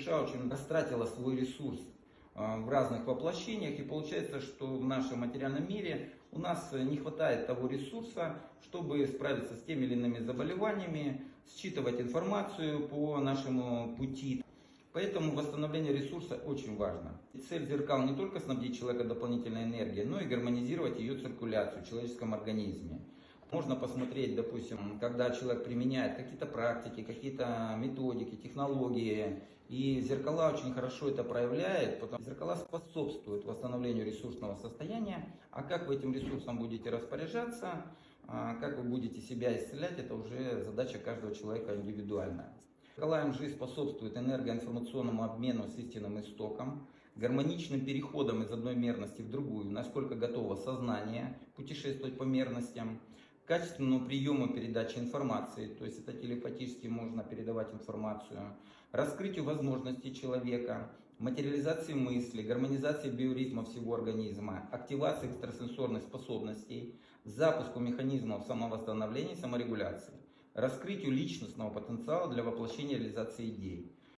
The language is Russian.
душа очень растратила свой ресурс а, в разных воплощениях, и получается, что в нашем материальном мире у нас не хватает того ресурса, чтобы справиться с теми или иными заболеваниями, считывать информацию по нашему пути. Поэтому восстановление ресурса очень важно. Цель зеркал не только снабдить человека дополнительной энергией, но и гармонизировать ее циркуляцию в человеческом организме. Можно посмотреть, допустим, когда человек применяет какие-то практики, какие-то методики, технологии, и зеркала очень хорошо это проявляет, потому что зеркала способствуют восстановлению ресурсного состояния, а как вы этим ресурсом будете распоряжаться, а как вы будете себя исцелять, это уже задача каждого человека индивидуальная. Зеркала МЖ способствуют энергоинформационному обмену с истинным истоком, гармоничным переходом из одной мерности в другую, насколько готово сознание путешествовать по мерностям, качественному приему передачи информации, то есть это телепатически можно передавать информацию, раскрытию возможностей человека, материализации мысли, гармонизации биоритма всего организма, активации экстрасенсорных способностей, запуску механизмов самовосстановления и саморегуляции, раскрытию личностного потенциала для воплощения реализации идей.